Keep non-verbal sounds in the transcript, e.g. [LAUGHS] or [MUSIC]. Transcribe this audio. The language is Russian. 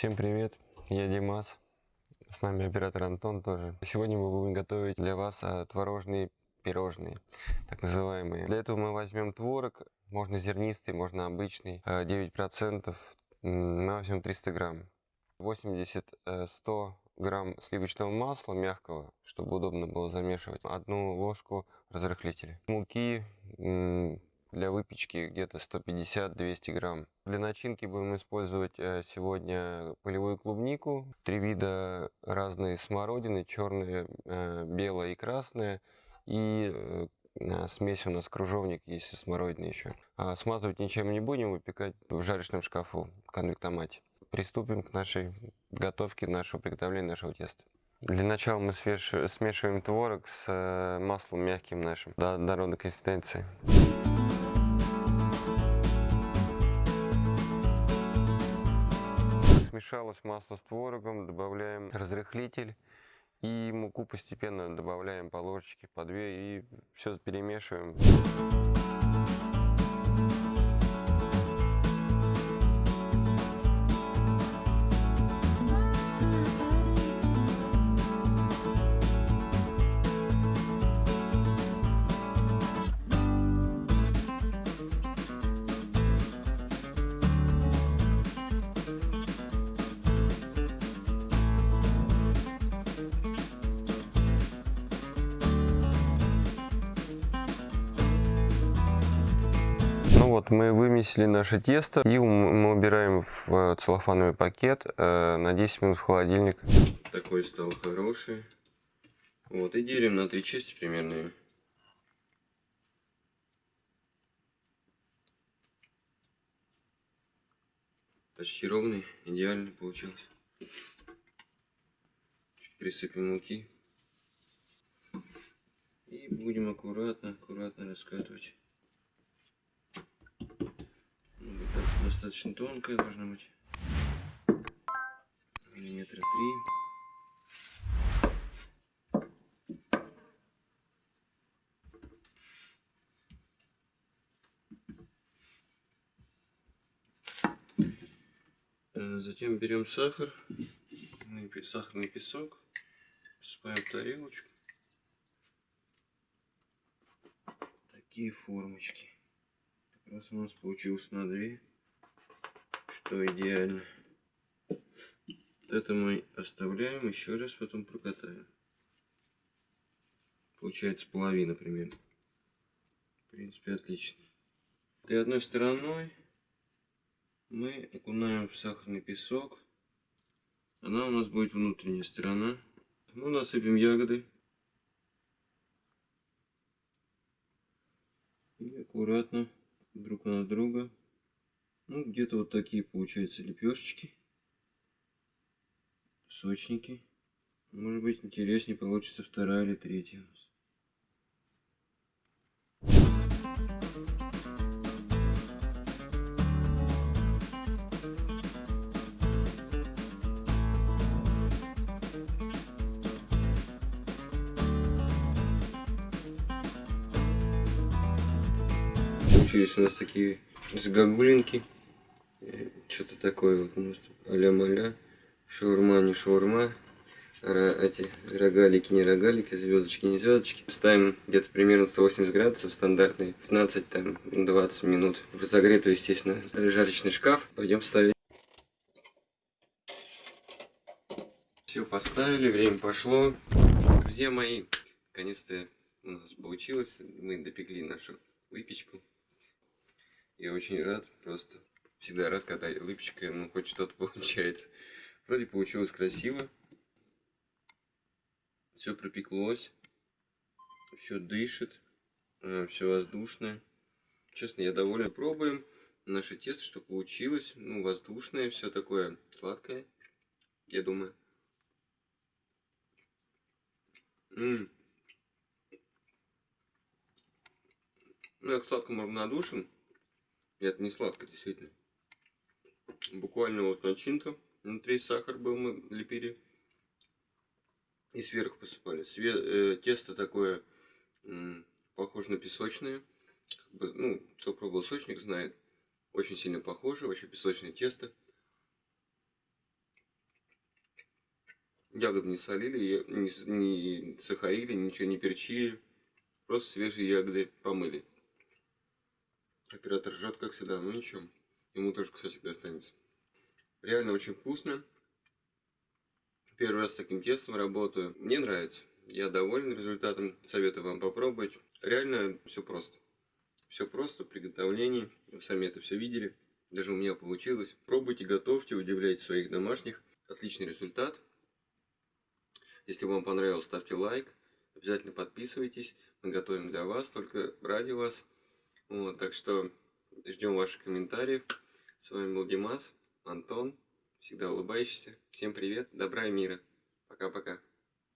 Всем привет, я Димас, с нами оператор Антон тоже. Сегодня мы будем готовить для вас а, творожные пирожные, так называемые. Для этого мы возьмем творог, можно зернистый, можно обычный, а, 9%, м, максимум 300 грамм. 80-100 грамм сливочного масла мягкого, чтобы удобно было замешивать. Одну ложку разрыхлителя. Муки для выпечки где-то 150-200 грамм. Для начинки будем использовать э, сегодня полевую клубнику, три вида разной смородины, черная, э, белая и красная, и э, смесь у нас кружовник есть со смородиной еще. А смазывать ничем не будем, выпекать в жарочном шкафу, конвектомате. Приступим к нашей готовке, нашего приготовления нашего теста. Для начала мы смешиваем творог с маслом мягким нашим до однородной консистенции. Смешалось масло с творогом, добавляем разрыхлитель и муку постепенно добавляем по ложечке, по две и все перемешиваем. Вот, мы вымесили наше тесто и мы убираем в э, целлофановый пакет э, на 10 минут в холодильник. Такой стал хороший. Вот, и делим на три части примерно. Почти ровный, идеально получилось. Чуть присыпем муки. И будем аккуратно, аккуратно раскатывать. Ну, вот так достаточно тонкая должна быть. Миллиметра три. Э, Затем берем сахар, сахарный песок, посыпаем в тарелочку. Такие формочки. Как раз у нас получилось на две, что идеально. Вот это мы оставляем, еще раз потом прокатаем. Получается половина примерно. В принципе, отлично. И одной стороной мы окунаем в сахарный песок. Она у нас будет внутренняя сторона. Ну, насыпем ягоды. И аккуратно друг на друга. Ну, где-то вот такие получаются лепешечки. Сочники. Может быть, интереснее получится вторая или третья у нас. Получились у нас такие загогулинки. Что-то такое вот у нас а-ля-маля. Шаурма, не шаурма. Эти рогалики, не рогалики, звездочки, не звездочки. Ставим где-то примерно 180 градусов стандартный, 15-20 минут. В разогретый, естественно, жарочный шкаф. Пойдем ставить. Все поставили, время пошло. Друзья мои, наконец-то у нас получилось. Мы допекли нашу выпечку. Я очень рад, просто всегда рад, когда выпечка, ну, хоть что-то [LAUGHS] получается. Вроде получилось красиво. Все пропеклось. Все дышит. Все воздушное. Честно, я доволен. Пробуем наше тесто, что получилось. Ну, воздушное, все такое сладкое. Я думаю. М. Ну, я к сладкому равнодушен. Это не сладко, действительно. Буквально вот начинка. Внутри сахар был, мы лепили. И сверху посыпали. Све э, тесто такое м, похоже на песочное. Как бы, ну, кто пробовал сочник, знает. Очень сильно похоже, вообще песочное тесто. Ягоды не солили, не, не сахарили, ничего не перчили. Просто свежие ягоды помыли. Оператор ржет, как всегда, но ничего. Ему тоже кусочек достанется. Реально очень вкусно. Первый раз с таким тестом работаю. Мне нравится. Я доволен результатом. Советую вам попробовать. Реально все просто. Все просто в приготовлении. Вы сами это все видели. Даже у меня получилось. Пробуйте, готовьте, удивляйте своих домашних. Отличный результат. Если вам понравилось, ставьте лайк. Обязательно подписывайтесь. Мы готовим для вас, только ради вас. Вот, так что ждем ваших комментариев. С вами был Димас, Антон. Всегда улыбающийся. Всем привет, добра и мира. Пока-пока.